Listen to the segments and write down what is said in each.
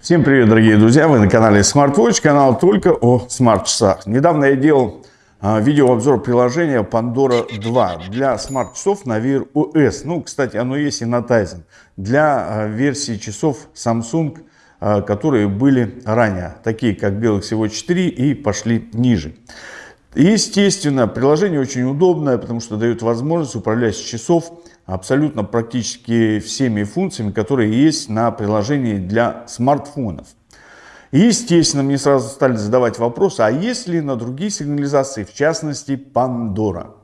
Всем привет, дорогие друзья! Вы на канале SmartWatch, канал только о смарт-часах. Недавно я делал а, видеообзор приложения Pandora 2 для смарт-часов на Wear OS. Ну, кстати, оно есть и на Tizen. Для а, версии часов Samsung, а, которые были ранее, такие как Galaxy Watch 4 и пошли ниже. Естественно, приложение очень удобное, потому что дает возможность управлять часов абсолютно практически всеми функциями, которые есть на приложении для смартфонов. естественно, мне сразу стали задавать вопрос, а есть ли на другие сигнализации, в частности, Pandora?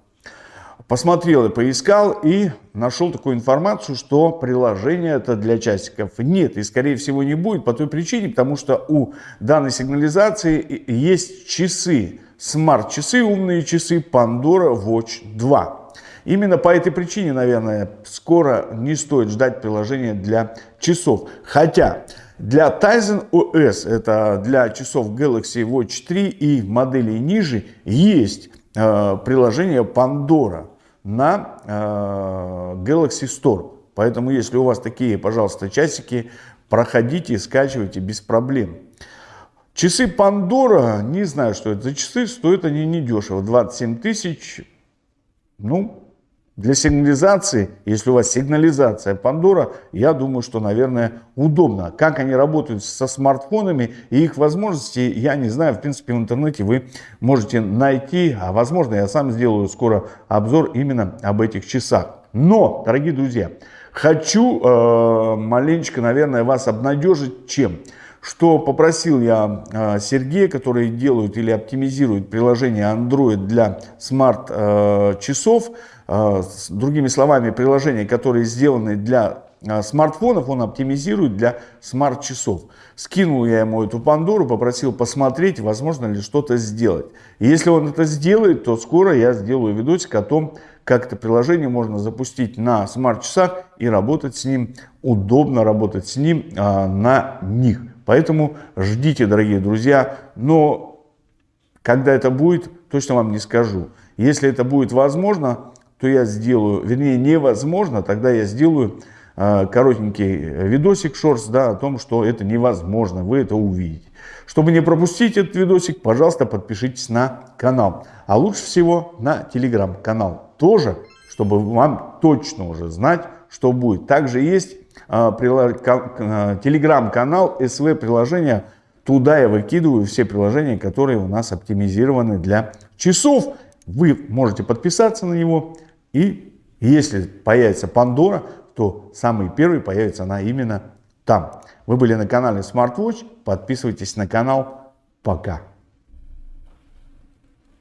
Посмотрел и поискал и нашел такую информацию, что приложение это для часиков нет и скорее всего не будет по той причине, потому что у данной сигнализации есть часы, смарт-часы, умные часы Pandora Watch 2. Именно по этой причине, наверное, скоро не стоит ждать приложения для часов. Хотя для Tizen OS, это для часов Galaxy Watch 3 и моделей ниже, есть э, приложение Pandora на э, Galaxy Store. Поэтому, если у вас такие, пожалуйста, часики, проходите, скачивайте без проблем. Часы Pandora, не знаю, что это за часы, стоят они недешево, 27 тысяч, ну, для сигнализации, если у вас сигнализация Pandora, я думаю, что, наверное, удобно. Как они работают со смартфонами и их возможности, я не знаю. В принципе, в интернете вы можете найти, а возможно, я сам сделаю скоро обзор именно об этих часах. Но, дорогие друзья, хочу э, маленечко, наверное, вас обнадежить чем? Что попросил я э, Сергея, которые делают или оптимизируют приложение Android для смарт-часов, э, другими словами, приложения, которые сделаны для смартфонов, он оптимизирует для смарт-часов. Скинул я ему эту Пандору, попросил посмотреть, возможно ли что-то сделать. И если он это сделает, то скоро я сделаю видосик о том, как это приложение можно запустить на смарт-часах и работать с ним, удобно работать с ним на них. Поэтому ждите, дорогие друзья, но когда это будет, точно вам не скажу. Если это будет возможно, то я сделаю, вернее невозможно, тогда я сделаю э, коротенький видосик шорс да, о том, что это невозможно, вы это увидите. Чтобы не пропустить этот видосик, пожалуйста, подпишитесь на канал. А лучше всего на телеграм-канал тоже, чтобы вам точно уже знать, что будет. Также есть а, а, телеграм-канал, СВ приложения. Туда я выкидываю все приложения, которые у нас оптимизированы для часов. Вы можете подписаться на него. И если появится Пандора, то самый первый появится она именно там. Вы были на канале SmartWatch. Подписывайтесь на канал. Пока.